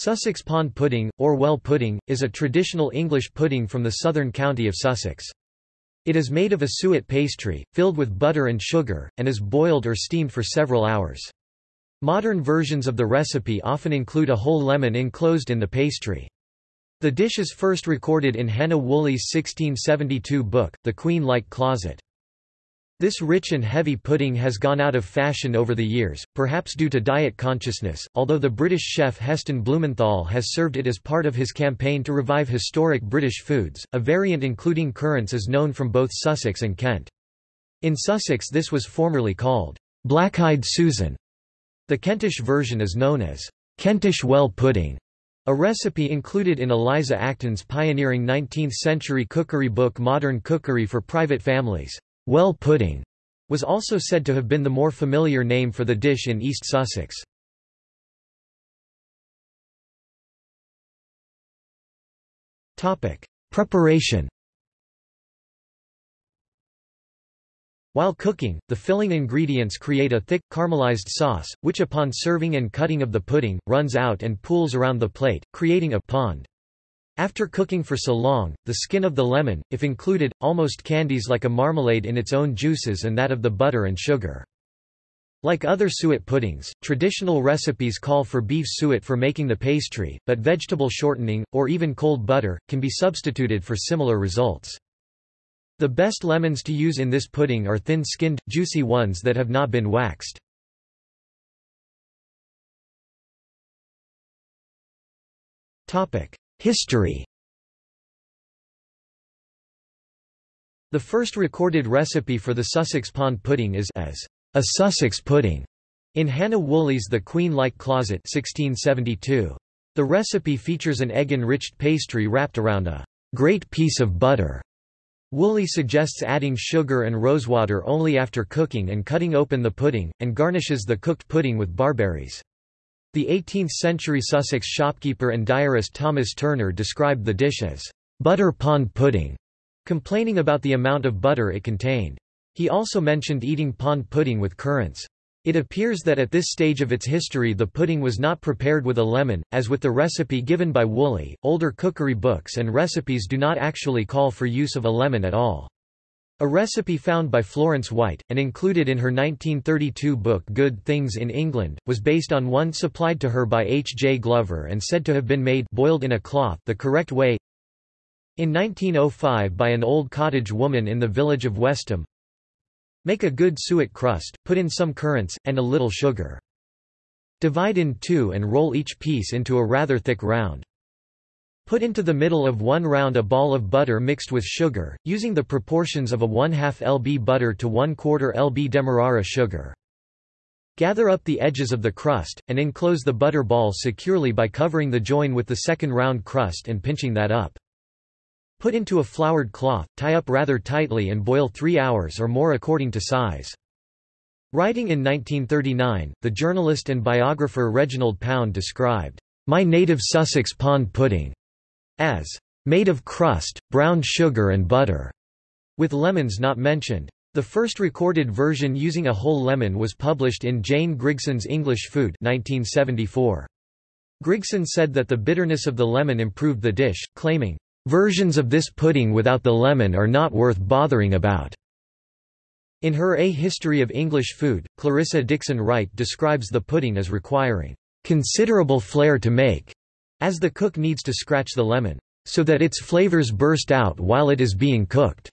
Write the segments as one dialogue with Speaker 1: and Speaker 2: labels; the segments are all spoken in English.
Speaker 1: Sussex pond pudding, or well pudding, is a traditional English pudding from the southern county of Sussex. It is made of a suet pastry, filled with butter and sugar, and is boiled or steamed for several hours. Modern versions of the recipe often include a whole lemon enclosed in the pastry. The dish is first recorded in Hannah Woolley's 1672 book, The Queen-like Closet. This rich and heavy pudding has gone out of fashion over the years, perhaps due to diet consciousness, although the British chef Heston Blumenthal has served it as part of his campaign to revive historic British foods. A variant including currants is known from both Sussex and Kent. In Sussex this was formerly called black-eyed Susan. The Kentish version is known as Kentish well pudding, a recipe included in Eliza Acton's pioneering 19th-century cookery book Modern Cookery for Private Families. Well pudding was also said to have been the more familiar name for the dish in East Sussex. Preparation While cooking, the filling ingredients create a thick, caramelized sauce, which upon serving and cutting of the pudding, runs out and pools around the plate, creating a pond. After cooking for so long, the skin of the lemon, if included, almost candies like a marmalade in its own juices and that of the butter and sugar. Like other suet puddings, traditional recipes call for beef suet for making the pastry, but vegetable shortening, or even cold butter, can be substituted for similar results. The best lemons to use in this pudding are thin-skinned, juicy ones that have not been waxed. History The first recorded recipe for the Sussex pond pudding is as a Sussex pudding in Hannah Woolley's The Queen-like Closet 1672. The recipe features an egg-enriched pastry wrapped around a great piece of butter. Woolley suggests adding sugar and rosewater only after cooking and cutting open the pudding, and garnishes the cooked pudding with barberries. The 18th-century Sussex shopkeeper and diarist Thomas Turner described the dish as butter pond pudding, complaining about the amount of butter it contained. He also mentioned eating pond pudding with currants. It appears that at this stage of its history the pudding was not prepared with a lemon, as with the recipe given by Woolley. Older cookery books and recipes do not actually call for use of a lemon at all. A recipe found by Florence White, and included in her 1932 book Good Things in England, was based on one supplied to her by H. J. Glover and said to have been made boiled in a cloth the correct way in 1905 by an old cottage woman in the village of Westham. Make a good suet crust, put in some currants, and a little sugar. Divide in two and roll each piece into a rather thick round. Put into the middle of one round a ball of butter mixed with sugar, using the proportions of a 1 2 lb butter to 1 4 lb demerara sugar. Gather up the edges of the crust, and enclose the butter ball securely by covering the join with the second round crust and pinching that up. Put into a floured cloth, tie up rather tightly and boil three hours or more according to size. Writing in 1939, the journalist and biographer Reginald Pound described, "...my native Sussex pond pudding," as made of crust, brown sugar and butter, with lemons not mentioned. The first recorded version using a whole lemon was published in Jane Grigson's English Food 1974. Grigson said that the bitterness of the lemon improved the dish, claiming, "...versions of this pudding without the lemon are not worth bothering about." In her A History of English Food, Clarissa Dickson Wright describes the pudding as requiring, "...considerable flair to make." As the cook needs to scratch the lemon, so that its flavors burst out while it is being cooked.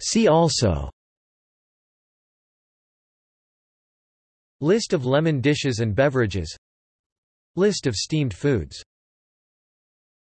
Speaker 1: See also. List of lemon dishes and beverages. List of steamed foods